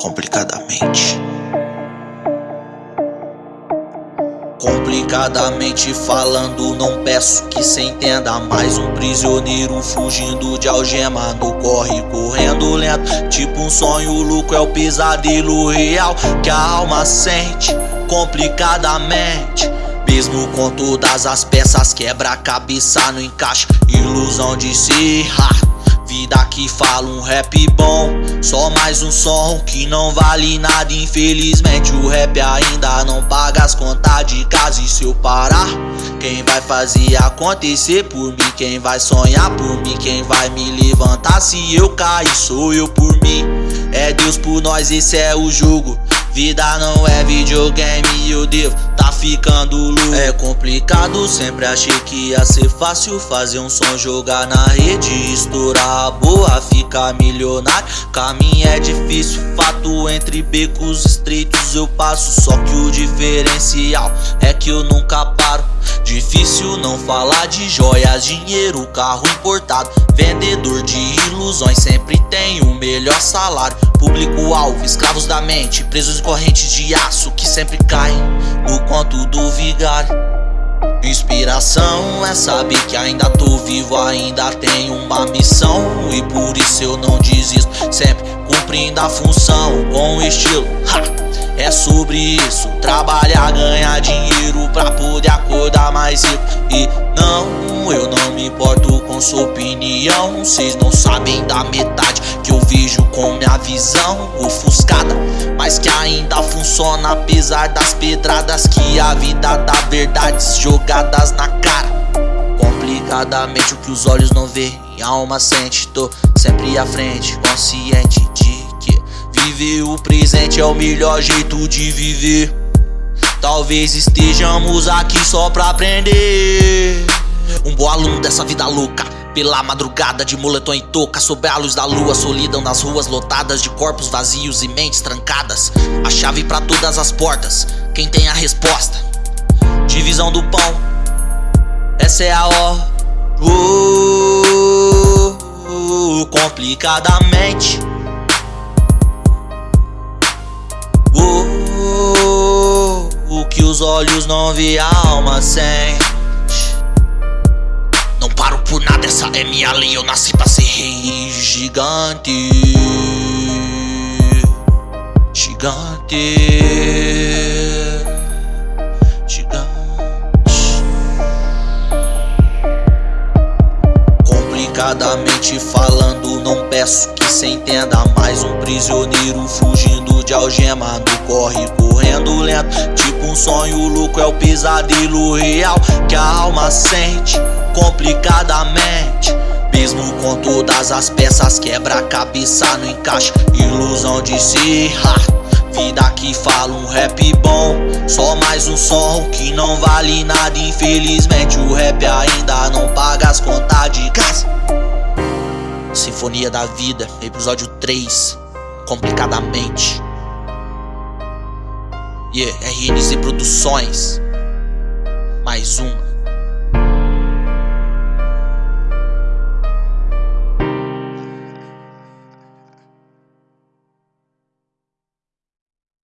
Complicadamente. Complicadamente falando, não peço que se entenda. Mais um prisioneiro fugindo de algema. No corre correndo lento, tipo um sonho louco. É o pesadelo real que a alma sente complicadamente. Mesmo com todas as peças, quebra a cabeça, no encaixe, Ilusão de se si, que fala um rap bom Só mais um som que não vale nada Infelizmente o rap ainda não paga as contas de casa E se eu parar, quem vai fazer acontecer por mim? Quem vai sonhar por mim? Quem vai me levantar se eu cair? Sou eu por mim É Deus por nós, esse é o jogo Vida não é videogame, eu devo tá ficando louco. É complicado, sempre achei que ia ser fácil Fazer um som, jogar na rede, estourar a boa, ficar milionário. Caminho é difícil, fato entre becos estreitos eu passo. Só que o diferencial é que eu nunca paro. Difícil não falar de joias, dinheiro, carro importado Vendedor de ilusões sempre tem o melhor salário. Público-alvo, escravos da mente Presos em correntes de aço que sempre caem No conto do vigário. Inspiração é saber que ainda tô vivo, ainda tenho uma missão. E por isso eu não desisto, sempre cumprindo a função Com estilo, ha! É sobre isso, trabalhar, ganhar dinheiro pra poder acordar mais rico E não, eu não me importo com sua opinião. Vocês não sabem da metade que eu vejo com minha visão ofuscada. Mas que ainda funciona apesar das pedradas Que a vida dá verdades jogadas na cara. Complicadamente o que os olhos não a alma sente Tô sempre à frente, consciente Viver. O presente é o melhor jeito de viver. Talvez estejamos aqui só pra aprender. Um bom aluno dessa vida louca. Pela madrugada de moletom e touca Sob a luz da lua, solidão nas ruas lotadas De corpos vazios e mentes trancadas. A chave pra todas as portas Quem tem a resposta? Divisão do pão Essa é a ó uh, uh, Complicadamente os olhos não vê a alma sente Não paro por nada, essa é minha lei Eu nasci pra ser rei Gigante. Gigante Complicadamente falando, não peço que cê entenda Mais. Um prisioneiro fugindo de algema No corre correndo lento. Tipo um sonho louco, é o pesadelo real Que a alma sente complicadamente. Mesmo com todas as peças quebra cabeça no encaixe Ilusão de ser Vida que fala um rap bom. Só mais um som que não vale nada Infelizmente. O rap ainda não paga as contas de casa Sinfonia da Vida, episódio 3 Complicadamente. Yeah, RNZ Produções. Mais uma